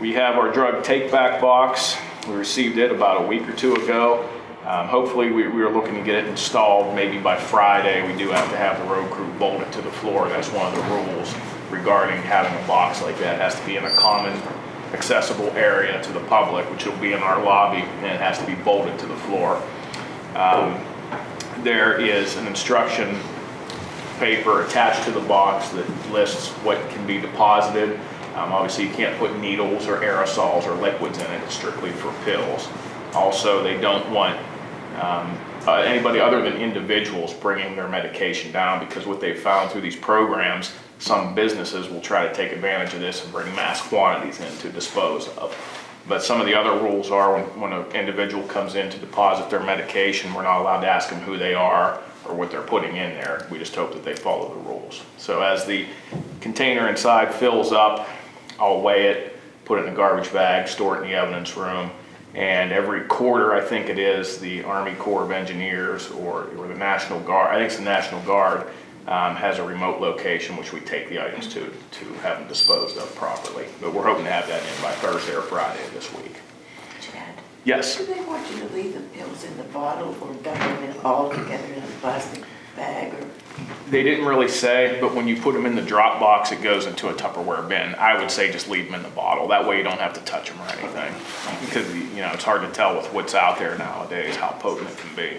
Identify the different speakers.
Speaker 1: We have our drug take-back box. We received it about a week or two ago. Um, Hopefully, we we are looking to get it installed maybe by Friday. We do have to have the road crew bolt it to the floor. That's one of the rules regarding having a box like that. It has to be in a common accessible area to the public, which will be in our lobby, and it has to be bolted to the floor. Um, There is an instruction paper attached to the box that lists what can be deposited. Um, Obviously, you can't put needles or aerosols or liquids in it, it's strictly for pills. Also, they don't want um, uh, anybody other than individuals bringing their medication down, because what they've found through these programs, some businesses will try to take advantage of this and bring mass quantities in to dispose of. But some of the other rules are when, when an individual comes in to deposit their medication, we're not allowed to ask them who they are or what they're putting in there. We just hope that they follow the rules. So as the container inside fills up, I'll weigh it, put it in a garbage bag, store it in the evidence room. And every quarter, I think it is, the Army Corps of Engineers or, or the National Guard, I think it's the National Guard, um, has a remote location which we take the items to, to have them disposed of properly. But we're hoping to have that in by Thursday or Friday of this week.
Speaker 2: Chad,
Speaker 1: Yes?
Speaker 2: do they want you to leave the pills in the bottle or dump them in all together in a plastic bag or?
Speaker 1: They didn't really say, but when you put them in the drop box, it goes into a Tupperware bin. I would say just leave them in the bottle. That way you don't have to touch them or anything. Because, you know, it's hard to tell with what's out there nowadays how potent it can be.